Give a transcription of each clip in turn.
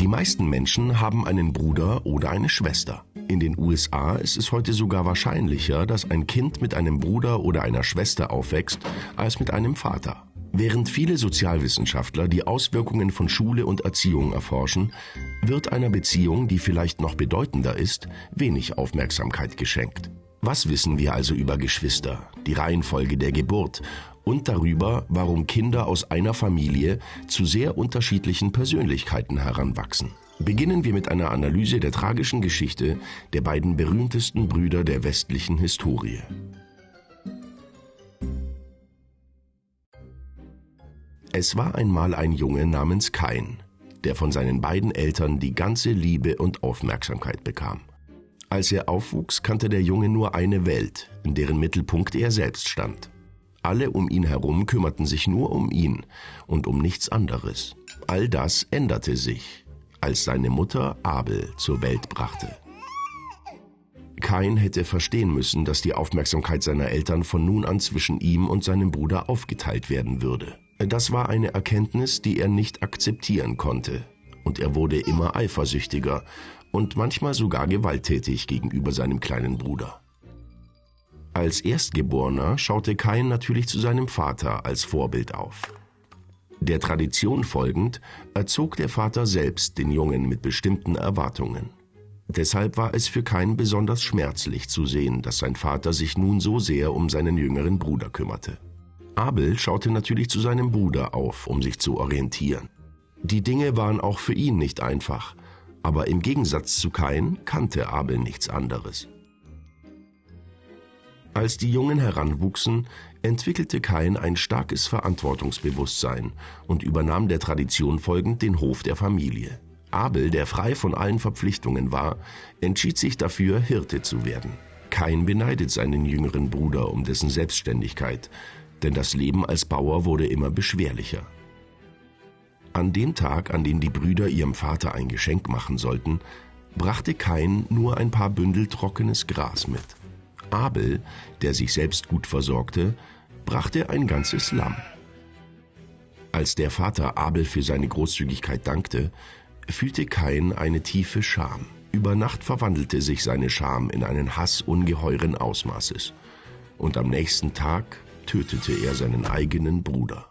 Die meisten Menschen haben einen Bruder oder eine Schwester. In den USA ist es heute sogar wahrscheinlicher, dass ein Kind mit einem Bruder oder einer Schwester aufwächst, als mit einem Vater. Während viele Sozialwissenschaftler die Auswirkungen von Schule und Erziehung erforschen, wird einer Beziehung, die vielleicht noch bedeutender ist, wenig Aufmerksamkeit geschenkt. Was wissen wir also über Geschwister, die Reihenfolge der Geburt und darüber, warum Kinder aus einer Familie zu sehr unterschiedlichen Persönlichkeiten heranwachsen? Beginnen wir mit einer Analyse der tragischen Geschichte der beiden berühmtesten Brüder der westlichen Historie. Es war einmal ein Junge namens Kain, der von seinen beiden Eltern die ganze Liebe und Aufmerksamkeit bekam. Als er aufwuchs, kannte der Junge nur eine Welt, in deren Mittelpunkt er selbst stand. Alle um ihn herum kümmerten sich nur um ihn und um nichts anderes. All das änderte sich, als seine Mutter Abel zur Welt brachte. Kain hätte verstehen müssen, dass die Aufmerksamkeit seiner Eltern von nun an zwischen ihm und seinem Bruder aufgeteilt werden würde. Das war eine Erkenntnis, die er nicht akzeptieren konnte, und er wurde immer eifersüchtiger und manchmal sogar gewalttätig gegenüber seinem kleinen Bruder. Als Erstgeborener schaute Kain natürlich zu seinem Vater als Vorbild auf. Der Tradition folgend erzog der Vater selbst den Jungen mit bestimmten Erwartungen. Deshalb war es für Kain besonders schmerzlich zu sehen, dass sein Vater sich nun so sehr um seinen jüngeren Bruder kümmerte. Abel schaute natürlich zu seinem Bruder auf, um sich zu orientieren. Die Dinge waren auch für ihn nicht einfach, aber im Gegensatz zu Kain kannte Abel nichts anderes. Als die Jungen heranwuchsen, entwickelte Kain ein starkes Verantwortungsbewusstsein und übernahm der Tradition folgend den Hof der Familie. Abel, der frei von allen Verpflichtungen war, entschied sich dafür, Hirte zu werden. Kain beneidet seinen jüngeren Bruder um dessen Selbstständigkeit, denn das Leben als Bauer wurde immer beschwerlicher. An dem Tag, an dem die Brüder ihrem Vater ein Geschenk machen sollten, brachte Kain nur ein paar Bündel trockenes Gras mit. Abel, der sich selbst gut versorgte, brachte ein ganzes Lamm. Als der Vater Abel für seine Großzügigkeit dankte, fühlte Kain eine tiefe Scham. Über Nacht verwandelte sich seine Scham in einen Hass ungeheuren Ausmaßes. Und am nächsten Tag tötete er seinen eigenen Bruder.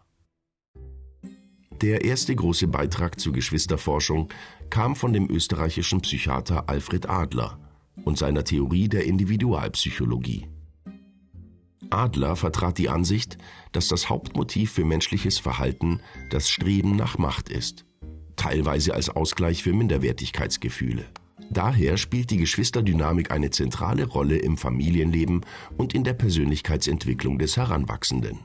Der erste große Beitrag zur Geschwisterforschung kam von dem österreichischen Psychiater Alfred Adler und seiner Theorie der Individualpsychologie. Adler vertrat die Ansicht, dass das Hauptmotiv für menschliches Verhalten das Streben nach Macht ist, teilweise als Ausgleich für Minderwertigkeitsgefühle. Daher spielt die Geschwisterdynamik eine zentrale Rolle im Familienleben und in der Persönlichkeitsentwicklung des Heranwachsenden.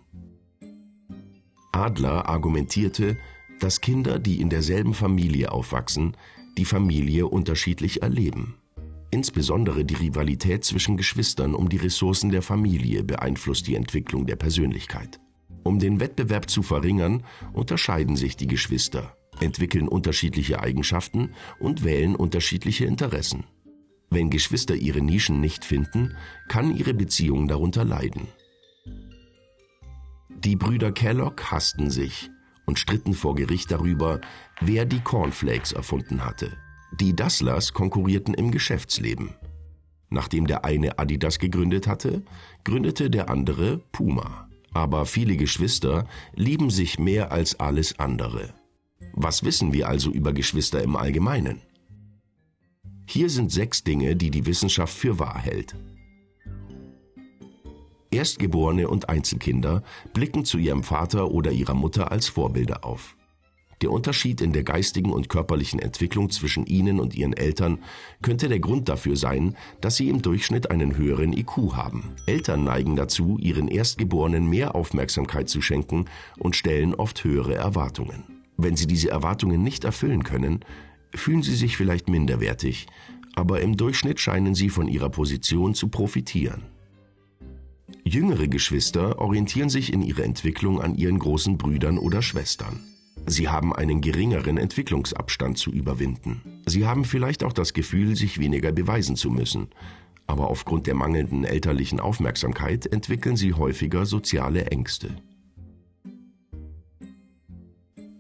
Adler argumentierte, dass Kinder, die in derselben Familie aufwachsen, die Familie unterschiedlich erleben. Insbesondere die Rivalität zwischen Geschwistern um die Ressourcen der Familie beeinflusst die Entwicklung der Persönlichkeit. Um den Wettbewerb zu verringern, unterscheiden sich die Geschwister entwickeln unterschiedliche Eigenschaften und wählen unterschiedliche Interessen. Wenn Geschwister ihre Nischen nicht finden, kann ihre Beziehung darunter leiden. Die Brüder Kellogg hassten sich und stritten vor Gericht darüber, wer die Cornflakes erfunden hatte. Die Dasslers konkurrierten im Geschäftsleben. Nachdem der eine Adidas gegründet hatte, gründete der andere Puma. Aber viele Geschwister lieben sich mehr als alles andere. Was wissen wir also über Geschwister im Allgemeinen? Hier sind sechs Dinge, die die Wissenschaft für wahr hält. Erstgeborene und Einzelkinder blicken zu ihrem Vater oder ihrer Mutter als Vorbilder auf. Der Unterschied in der geistigen und körperlichen Entwicklung zwischen ihnen und ihren Eltern könnte der Grund dafür sein, dass sie im Durchschnitt einen höheren IQ haben. Eltern neigen dazu, ihren Erstgeborenen mehr Aufmerksamkeit zu schenken und stellen oft höhere Erwartungen. Wenn sie diese Erwartungen nicht erfüllen können, fühlen sie sich vielleicht minderwertig, aber im Durchschnitt scheinen sie von ihrer Position zu profitieren. Jüngere Geschwister orientieren sich in ihrer Entwicklung an ihren großen Brüdern oder Schwestern. Sie haben einen geringeren Entwicklungsabstand zu überwinden. Sie haben vielleicht auch das Gefühl, sich weniger beweisen zu müssen, aber aufgrund der mangelnden elterlichen Aufmerksamkeit entwickeln sie häufiger soziale Ängste.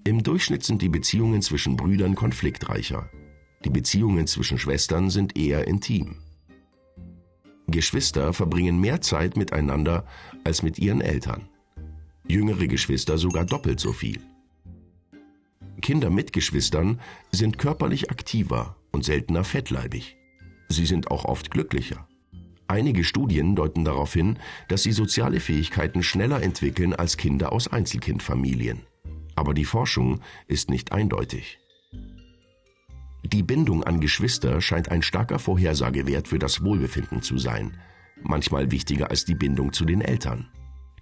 Im Durchschnitt sind die Beziehungen zwischen Brüdern konfliktreicher. Die Beziehungen zwischen Schwestern sind eher intim. Geschwister verbringen mehr Zeit miteinander als mit ihren Eltern. Jüngere Geschwister sogar doppelt so viel. Kinder mit Geschwistern sind körperlich aktiver und seltener fettleibig. Sie sind auch oft glücklicher. Einige Studien deuten darauf hin, dass sie soziale Fähigkeiten schneller entwickeln als Kinder aus Einzelkindfamilien. Aber die Forschung ist nicht eindeutig. Die Bindung an Geschwister scheint ein starker Vorhersagewert für das Wohlbefinden zu sein, manchmal wichtiger als die Bindung zu den Eltern.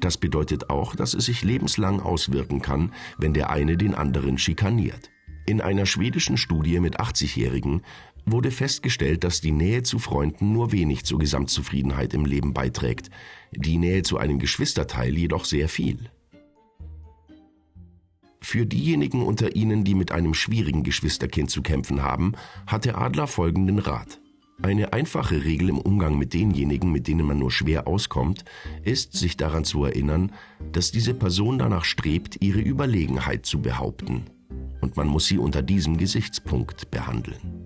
Das bedeutet auch, dass es sich lebenslang auswirken kann, wenn der eine den anderen schikaniert. In einer schwedischen Studie mit 80-Jährigen wurde festgestellt, dass die Nähe zu Freunden nur wenig zur Gesamtzufriedenheit im Leben beiträgt, die Nähe zu einem Geschwisterteil jedoch sehr viel. Für diejenigen unter Ihnen, die mit einem schwierigen Geschwisterkind zu kämpfen haben, hat der Adler folgenden Rat. Eine einfache Regel im Umgang mit denjenigen, mit denen man nur schwer auskommt, ist, sich daran zu erinnern, dass diese Person danach strebt, ihre Überlegenheit zu behaupten. Und man muss sie unter diesem Gesichtspunkt behandeln.